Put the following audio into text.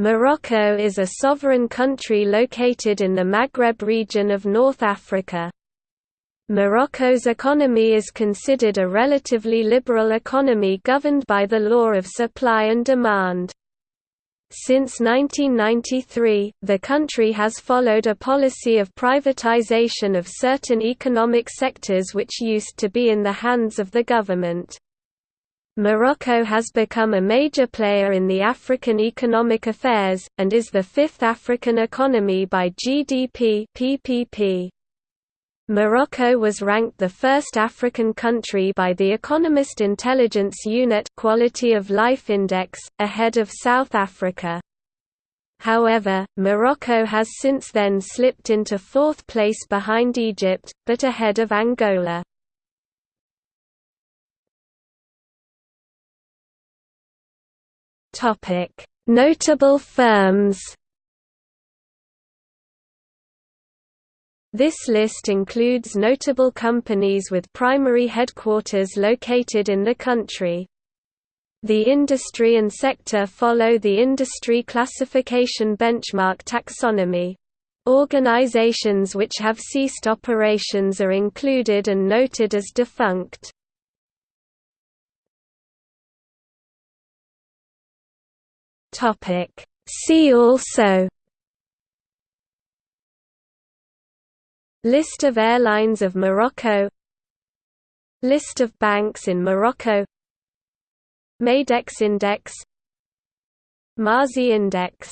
Morocco is a sovereign country located in the Maghreb region of North Africa. Morocco's economy is considered a relatively liberal economy governed by the law of supply and demand. Since 1993, the country has followed a policy of privatization of certain economic sectors which used to be in the hands of the government. Morocco has become a major player in the African economic affairs, and is the fifth African economy by GDP PPP. Morocco was ranked the first African country by the Economist Intelligence Unit Quality of Life Index, ahead of South Africa. However, Morocco has since then slipped into fourth place behind Egypt, but ahead of Angola. Notable firms. This list includes notable companies with primary headquarters located in the country. The industry and sector follow the industry classification benchmark taxonomy. Organizations which have ceased operations are included and noted as defunct. Topic. See also List of airlines of Morocco List of banks in Morocco Madex Index MASI Index